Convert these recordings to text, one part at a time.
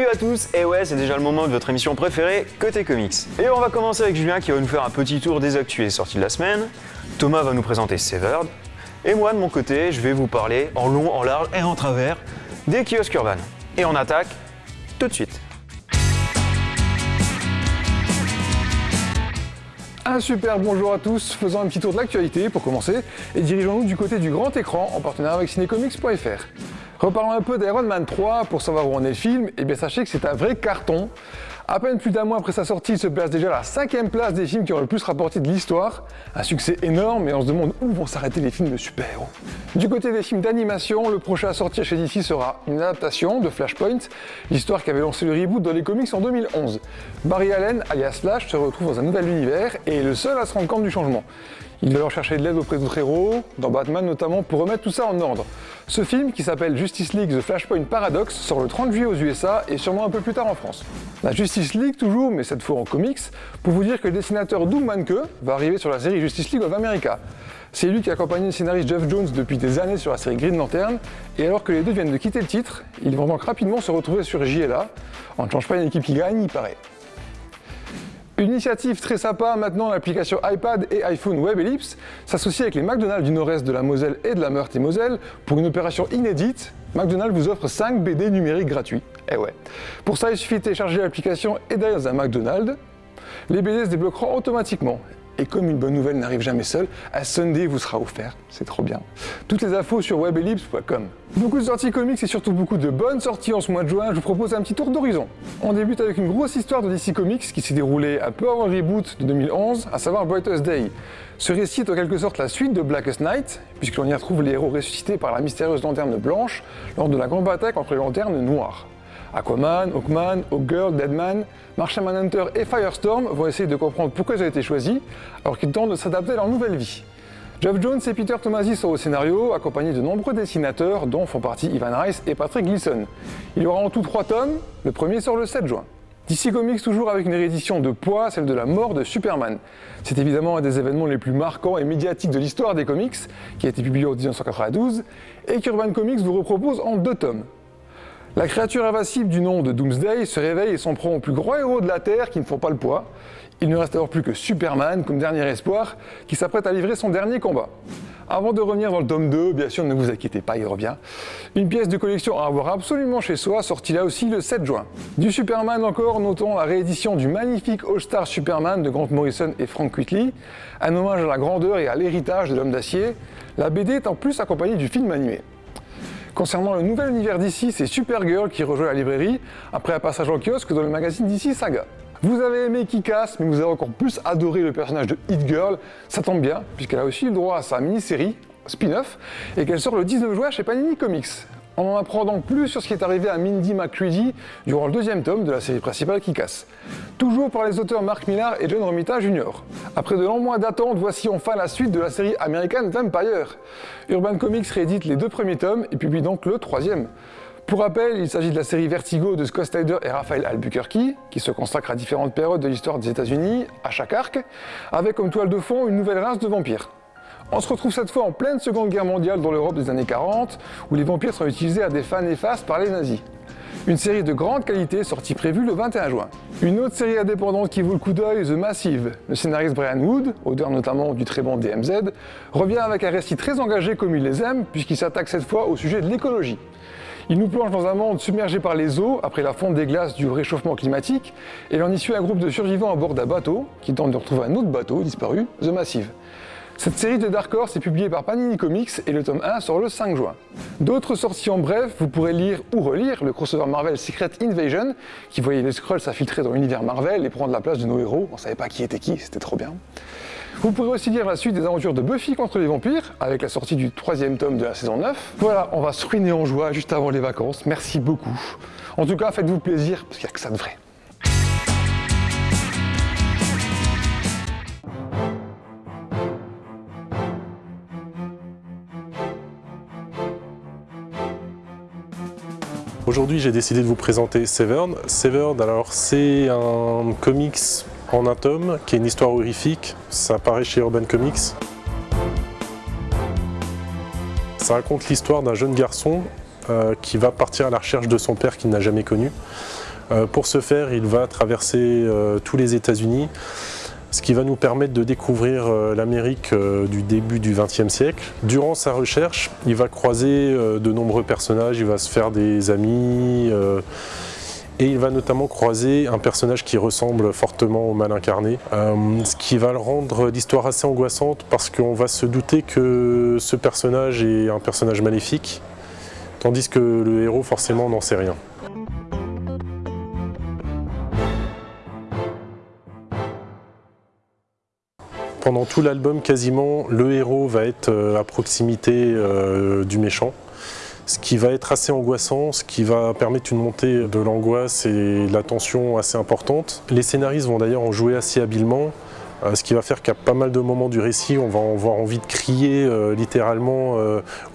Salut à tous, et ouais c'est déjà le moment de votre émission préférée, Côté Comics. Et on va commencer avec Julien qui va nous faire un petit tour des actus sorties de la semaine, Thomas va nous présenter Severed, et moi de mon côté je vais vous parler en long, en large et en travers des kiosques urbains. Et on attaque tout de suite. Un super bonjour à tous, faisons un petit tour de l'actualité pour commencer et dirigeons-nous du côté du grand écran en partenariat avec cinécomics.fr. Reparlons un peu d'Iron Man 3 pour savoir où en est le film, et bien sachez que c'est un vrai carton. À peine plus d'un mois après sa sortie, il se place déjà à la cinquième place des films qui ont le plus rapporté de l'histoire. Un succès énorme et on se demande où vont s'arrêter les films de super-héros. Du côté des films d'animation, le prochain à sortir chez DC sera une adaptation de Flashpoint, l'histoire qui avait lancé le reboot dans les comics en 2011. Barry Allen, alias Flash, se retrouve dans un nouvel univers et est le seul à se rendre compte du changement. Il va leur chercher de l'aide auprès d'autres héros, dans Batman notamment, pour remettre tout ça en ordre. Ce film, qui s'appelle Justice League The Flashpoint Paradox, sort le 30 juillet aux USA et sûrement un peu plus tard en France. La Justice League toujours, mais cette fois en comics, pour vous dire que le dessinateur Doug Manke va arriver sur la série Justice League of America. C'est lui qui accompagne le scénariste Jeff Jones depuis des années sur la série Green Lantern, et alors que les deux viennent de quitter le titre, ils vont donc rapidement se retrouver sur JLA. On ne change pas une équipe qui gagne, il paraît. Une initiative très sympa, maintenant l'application iPad et iPhone Web Ellipse s'associe avec les McDonald's du nord-est de la Moselle et de la Meurthe-et-Moselle pour une opération inédite. McDonald's vous offre 5 BD numériques gratuits. Eh ouais. Pour ça, il suffit de télécharger l'application et d'aller dans un McDonald's. Les BD se débloqueront automatiquement. Et comme une bonne nouvelle n'arrive jamais seule, un Sunday vous sera offert. C'est trop bien. Toutes les infos sur webellipse.com. Beaucoup de sorties comics et surtout beaucoup de bonnes sorties en ce mois de juin, je vous propose un petit tour d'horizon. On débute avec une grosse histoire de DC Comics qui s'est déroulée un peu avant le reboot de 2011, à savoir Brightest Day. Ce récit est en quelque sorte la suite de Blackest Night, puisque l'on y retrouve les héros ressuscités par la mystérieuse lanterne blanche lors de la grande bataille contre les lanternes noires. Aquaman, Hawkman, Hawkgirl, Deadman, Martian Manhunter et Firestorm vont essayer de comprendre pourquoi ils ont été choisis, alors qu'ils tentent de s'adapter à leur nouvelle vie. Geoff Jones et Peter Tomasi sont au scénario, accompagnés de nombreux dessinateurs, dont font partie Ivan Rice et Patrick Gleason. Il y aura en tout trois tomes, le premier sort le 7 juin. DC Comics toujours avec une réédition de poids, celle de la mort de Superman. C'est évidemment un des événements les plus marquants et médiatiques de l'histoire des comics, qui a été publié en 1992, et qu'Urban Comics vous repropose en deux tomes. La créature invincible du nom de Doomsday se réveille et s'en prend au plus grand héros de la Terre qui ne font pas le poids. Il ne reste alors plus que Superman comme dernier espoir qui s'apprête à livrer son dernier combat. Avant de revenir dans le tome 2, bien sûr ne vous inquiétez pas, il revient. Une pièce de collection à avoir absolument chez soi, sortie là aussi le 7 juin. Du Superman encore, notons la réédition du magnifique All-Star Superman de Grant Morrison et Frank Whitley, un hommage à la grandeur et à l'héritage de l'homme d'acier. La BD est en plus accompagnée du film animé. Concernant le nouvel univers d'ici, c'est Supergirl qui rejoint la librairie après un passage en kiosque dans le magazine d'ici Saga. Vous avez aimé Kikas, mais vous avez encore plus adoré le personnage de Hit Girl, ça tombe bien, puisqu'elle a aussi le droit à sa mini-série, spin-off, et qu'elle sort le 19 juin chez Panini Comics. On en apprend donc plus sur ce qui est arrivé à Mindy McCready durant le deuxième tome de la série principale qui casse. Toujours par les auteurs Mark Millar et John Romita Jr. Après de longs mois d'attente, voici enfin la suite de la série American Vampire. Urban Comics réédite les deux premiers tomes et publie donc le troisième. Pour rappel, il s'agit de la série Vertigo de Scott Snyder et Raphaël Albuquerque, qui se consacre à différentes périodes de l'histoire des États-Unis, à chaque arc, avec comme toile de fond une nouvelle race de vampires. On se retrouve cette fois en pleine Seconde Guerre mondiale dans l'Europe des années 40, où les vampires sont utilisés à des fins néfastes par les nazis. Une série de grande qualité sortie prévue le 21 juin. Une autre série indépendante qui vaut le coup d'œil, The Massive. Le scénariste Brian Wood, auteur notamment du très bon DMZ, revient avec un récit très engagé comme il les aime, puisqu'il s'attaque cette fois au sujet de l'écologie. Il nous plonge dans un monde submergé par les eaux après la fonte des glaces du réchauffement climatique, et l'on y suit un groupe de survivants à bord d'un bateau qui tente de retrouver un autre bateau disparu, The Massive. Cette série de Dark Horse est publiée par Panini Comics et le tome 1 sort le 5 juin. D'autres sorties en bref, vous pourrez lire ou relire le crossover Marvel Secret Invasion, qui voyait les Skrulls s'infiltrer dans l'univers Marvel et prendre la place de nos héros, on savait pas qui était qui, c'était trop bien. Vous pourrez aussi lire la suite des aventures de Buffy contre les vampires, avec la sortie du troisième tome de la saison 9. Voilà, on va se ruiner en joie juste avant les vacances, merci beaucoup. En tout cas, faites-vous plaisir, parce qu'il n'y a que ça de vrai. Aujourd'hui, j'ai décidé de vous présenter Severed. Severed, alors c'est un comics en un tome, qui est une histoire horrifique. Ça apparaît chez Urban Comics. Ça raconte l'histoire d'un jeune garçon euh, qui va partir à la recherche de son père qu'il n'a jamais connu. Euh, pour ce faire, il va traverser euh, tous les États-Unis, ce qui va nous permettre de découvrir l'Amérique du début du XXe siècle. Durant sa recherche, il va croiser de nombreux personnages, il va se faire des amis, et il va notamment croiser un personnage qui ressemble fortement au mal incarné, ce qui va le rendre l'histoire assez angoissante parce qu'on va se douter que ce personnage est un personnage maléfique, tandis que le héros forcément n'en sait rien. Pendant tout l'album, quasiment, le héros va être euh, à proximité euh, du méchant, ce qui va être assez angoissant, ce qui va permettre une montée de l'angoisse et de la tension assez importante. Les scénaristes vont d'ailleurs en jouer assez habilement, euh, ce qui va faire qu'à pas mal de moments du récit, on va avoir envie de crier littéralement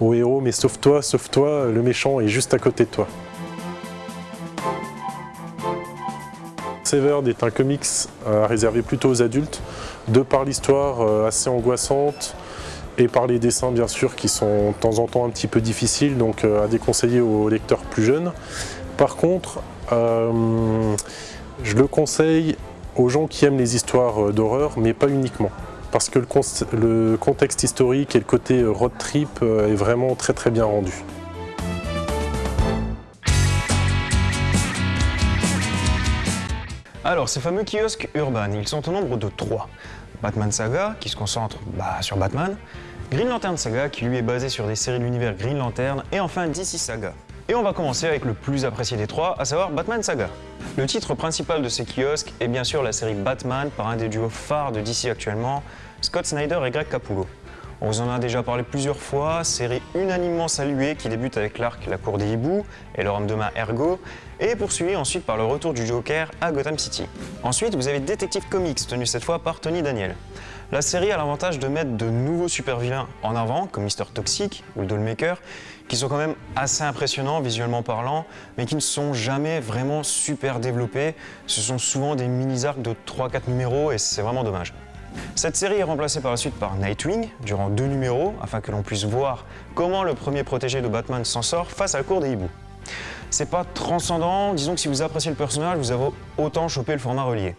au héros « mais sauve-toi, sauve-toi, le méchant est juste à côté de toi ». Severed est un comics réservé plutôt aux adultes, de par l'histoire euh, assez angoissante et par les dessins bien sûr qui sont de temps en temps un petit peu difficiles, donc euh, à déconseiller aux lecteurs plus jeunes. Par contre, euh, je le conseille aux gens qui aiment les histoires d'horreur, mais pas uniquement. Parce que le, contexte historique et le côté road trip est vraiment très très bien rendu. Alors, ces fameux kiosques urbains, ils sont au nombre de trois. Batman Saga, qui se concentre bah, sur Batman, Green Lantern Saga, qui lui est basé sur des séries de l'univers Green Lantern, et enfin DC Saga. Et on va commencer avec le plus apprécié des trois, à savoir Batman Saga. Le titre principal de ces kiosques est bien sûr la série Batman par un des duos phares de DC actuellement, Scott Snyder et Greg Capullo. On vous en a déjà parlé plusieurs fois, série unanimement saluée qui débute avec l'arc La Cour des Hiboux et leur homme de main Ergo, et poursuivie ensuite par le retour du Joker à Gotham City. Ensuite, vous avez Detective Comics, tenu cette fois par Tony Daniel. La série a l'avantage de mettre de nouveaux super-vilains en avant, comme Mister Toxic ou le Dollmaker, qui sont quand même assez impressionnants visuellement parlant, mais qui ne sont jamais vraiment super développés. Ce sont souvent des mini-arcs de 3-4 numéros et c'est vraiment dommage. Cette série est remplacée par la suite par Nightwing, durant deux numéros, afin que l'on puisse voir comment le premier protégé de Batman s'en sort face à la cour des hiboux. C'est pas transcendant, disons que si vous appréciez le personnage, vous avez autant chopé le format relié.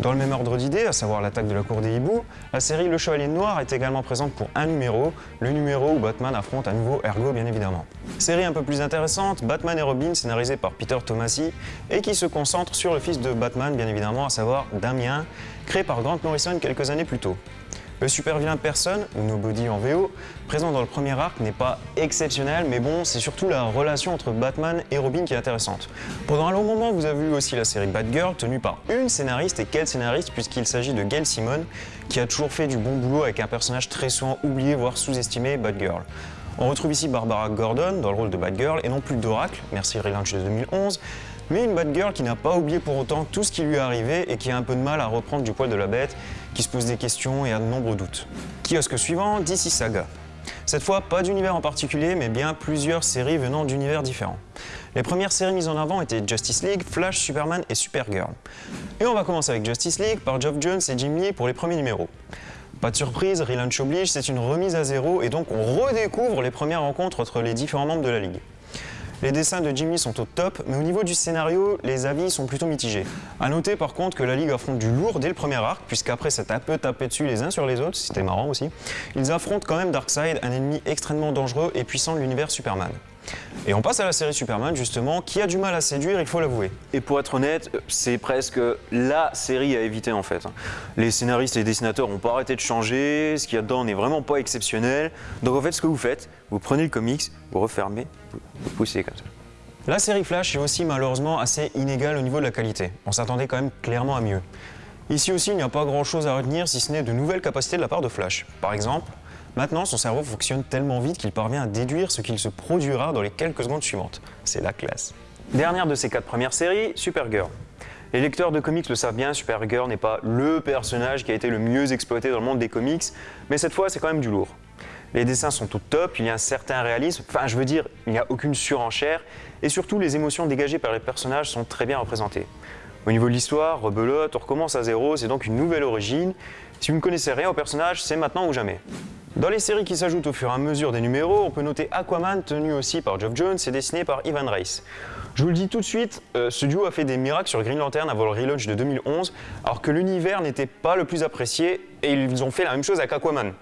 Dans le même ordre d'idées, à savoir l'attaque de la cour des hiboux, la série Le Chevalier Noir est également présente pour un numéro, le numéro où Batman affronte à nouveau Ergo bien évidemment. Série un peu plus intéressante, Batman et Robin, scénarisé par Peter Tomasi, et qui se concentre sur le fils de Batman bien évidemment, à savoir Damien, créé par Grant Morrison quelques années plus tôt. Le super vilain personne, ou Nobody en VO, présent dans le premier arc n'est pas exceptionnel, mais bon, c'est surtout la relation entre Batman et Robin qui est intéressante. Pendant un long moment, vous avez vu aussi la série Batgirl, tenue par une scénariste, et quelle scénariste, puisqu'il s'agit de Gail Simon, qui a toujours fait du bon boulot avec un personnage très souvent oublié, voire sous-estimé, Batgirl. On retrouve ici Barbara Gordon dans le rôle de Batgirl, et non plus d'Oracle, merci Relaunch de 2011, mais une Batgirl qui n'a pas oublié pour autant tout ce qui lui est arrivé et qui a un peu de mal à reprendre du poil de la bête, qui se pose des questions et a de nombreux doutes. Kiosque suivant, DC Saga. Cette fois, pas d'univers en particulier, mais bien plusieurs séries venant d'univers différents. Les premières séries mises en avant étaient Justice League, Flash, Superman et Supergirl. Et on va commencer avec Justice League par Geoff Jones et Jim Lee pour les premiers numéros. Pas de surprise, relaunch oblige, c'est une remise à zéro et donc on redécouvre les premières rencontres entre les différents membres de la Ligue. Les dessins de Jimmy sont au top, mais au niveau du scénario, les avis sont plutôt mitigés. A noter par contre que la Ligue affronte du lourd dès le premier arc, puisqu'après c'est un peu tapé dessus les uns sur les autres, c'était marrant aussi. Ils affrontent quand même Darkseid, un ennemi extrêmement dangereux et puissant de l'univers Superman. Et on passe à la série Superman justement, qui a du mal à séduire, il faut l'avouer. Et pour être honnête, c'est presque la série à éviter en fait. Les scénaristes et les dessinateurs n'ont pas arrêté de changer, ce qu'il y a dedans n'est vraiment pas exceptionnel. Donc en fait, ce que vous faites, vous prenez le comics, vous refermez, vous poussez comme ça. La série Flash est aussi malheureusement assez inégale au niveau de la qualité. On s'attendait quand même clairement à mieux. Ici aussi, il n'y a pas grand chose à retenir si ce n'est de nouvelles capacités de la part de Flash. Par exemple, Maintenant, son cerveau fonctionne tellement vite qu'il parvient à déduire ce qu'il se produira dans les quelques secondes suivantes. C'est la classe. Dernière de ces quatre premières séries, Supergirl. Les lecteurs de comics le savent bien, Supergirl n'est pas LE personnage qui a été le mieux exploité dans le monde des comics, mais cette fois c'est quand même du lourd. Les dessins sont au top, il y a un certain réalisme, enfin je veux dire, il n'y a aucune surenchère, et surtout les émotions dégagées par les personnages sont très bien représentées. Au niveau de l'histoire, rebelote, on recommence à zéro, c'est donc une nouvelle origine. Si vous ne connaissez rien au personnage, c'est maintenant ou jamais. Dans les séries qui s'ajoutent au fur et à mesure des numéros, on peut noter Aquaman, tenu aussi par Geoff Jones et dessiné par Ivan Reis. Je vous le dis tout de suite, euh, ce duo a fait des miracles sur Green Lantern avant le relaunch de 2011, alors que l'univers n'était pas le plus apprécié, et ils ont fait la même chose avec Aquaman.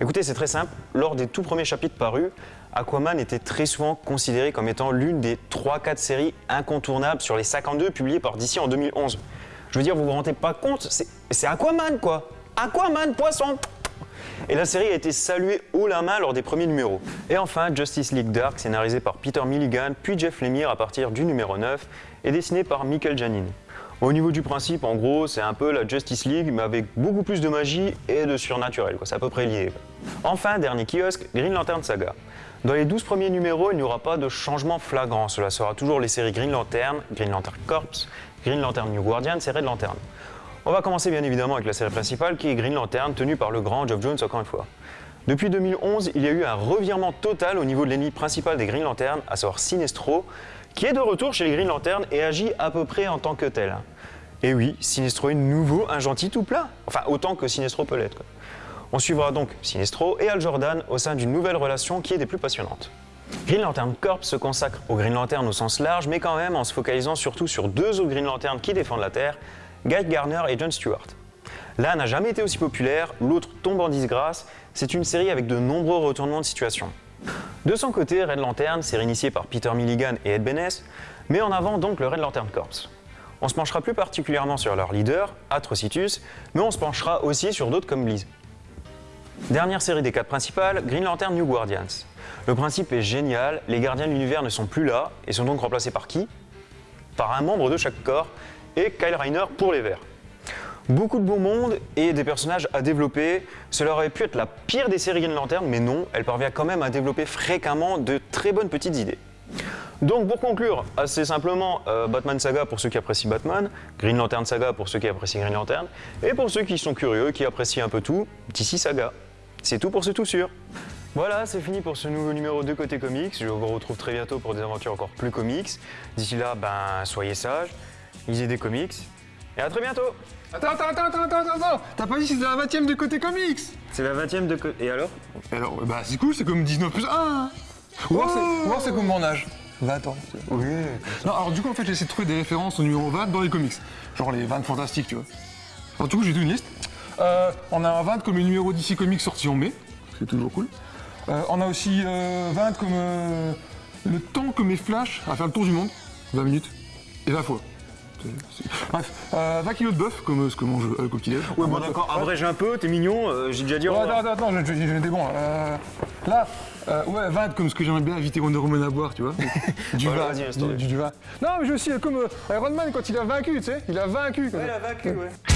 Écoutez, c'est très simple, lors des tout premiers chapitres parus, Aquaman était très souvent considéré comme étant l'une des 3-4 séries incontournables sur les 52 publiées par DC en 2011. Je veux dire, vous vous rendez pas compte, c'est Aquaman quoi Aquaman, poisson et la série a été saluée haut la main lors des premiers numéros. Et enfin, Justice League Dark, scénarisé par Peter Milligan puis Jeff Lemire à partir du numéro 9, et dessiné par Michael Janin. Au niveau du principe, en gros, c'est un peu la Justice League, mais avec beaucoup plus de magie et de surnaturel, c'est à peu près lié. Enfin, dernier kiosque, Green Lantern Saga. Dans les 12 premiers numéros, il n'y aura pas de changement flagrant, cela sera toujours les séries Green Lantern, Green Lantern Corps, Green Lantern New Guardian et Red Lantern. On va commencer bien évidemment avec la série principale qui est Green Lantern, tenue par le grand Geoff Jones encore une fois. Depuis 2011, il y a eu un revirement total au niveau de l'ennemi principal des Green Lantern, à savoir Sinestro, qui est de retour chez les Green Lantern et agit à peu près en tant que tel. Et oui, Sinestro est nouveau un gentil tout plat, enfin autant que Sinestro peut l'être. On suivra donc Sinestro et Al Jordan au sein d'une nouvelle relation qui est des plus passionnantes. Green Lantern Corps se consacre au Green Lantern au sens large, mais quand même en se focalisant surtout sur deux autres Green Lantern qui défendent la Terre, Guy Garner et John Stewart. L'un n'a jamais été aussi populaire, l'autre tombe en disgrâce, c'est une série avec de nombreux retournements de situation. De son côté, Red Lantern, série initiée par Peter Milligan et Ed Benes, met en avant donc le Red Lantern Corps. On se penchera plus particulièrement sur leur leader, Atrocitus, mais on se penchera aussi sur d'autres comme Bliss. Dernière série des quatre principales, Green Lantern New Guardians. Le principe est génial, les gardiens de l'univers ne sont plus là et sont donc remplacés par qui? Par un membre de chaque corps, et Kyle Reiner pour les Verts. Beaucoup de beau monde et des personnages à développer. Cela aurait pu être la pire des séries Green Lantern, mais non, elle parvient quand même à développer fréquemment de très bonnes petites idées. Donc pour conclure, assez simplement, euh, Batman Saga pour ceux qui apprécient Batman, Green Lantern Saga pour ceux qui apprécient Green Lantern, et pour ceux qui sont curieux, qui apprécient un peu tout, DC Saga. C'est tout pour ce tout sûr. Voilà, c'est fini pour ce nouveau numéro de Côté Comics. Je vous retrouve très bientôt pour des aventures encore plus comics. D'ici là, ben, soyez sages lisez des comics, et à très bientôt Attends, attends, attends, attends, attends, attends T'as pas dit que c'était la 20ème de côté comics C'est la 20ème de côté... Et alors? Alors, bah c'est cool, c'est comme 19 plus 1 hein. Ou alors c'est comme mon âge 20 ans. Oui. Non, alors du coup, en fait, j'ai essayé de trouver des références au numéro 20 dans les comics. Genre les 20 fantastiques, tu vois. Alors du coup, j'ai toute une liste. Euh, on a un 20 comme les numéros d'ici comics sortis en mai, c'est toujours cool. Euh, on a aussi 20 euh, comme le temps que mes flashs à faire le tour du monde, 20 minutes, et 20 fois. Bref, 20 euh, kilos de bœuf, comme ce que mange le coquillet. Ouais, bon d'accord, abrège un peu, t'es mignon, euh, j'ai déjà dit ouais, Attends, attends, attends, j'étais bon. Euh, là, ouais, 20 comme ce que j'aimerais bien inviter Wonder Woman à boire, tu vois. du, vin, du, du, vin. Non, mais je aussi comme Iron Man quand il a vaincu, tu sais, il a vaincu. Ouais, il a vaincu, ouais.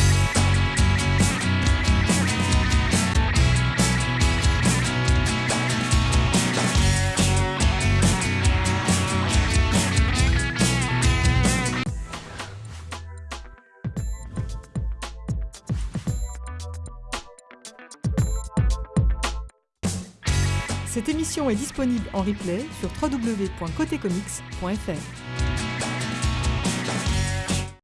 Émission est disponible en replay sur www.cotecomics.fr.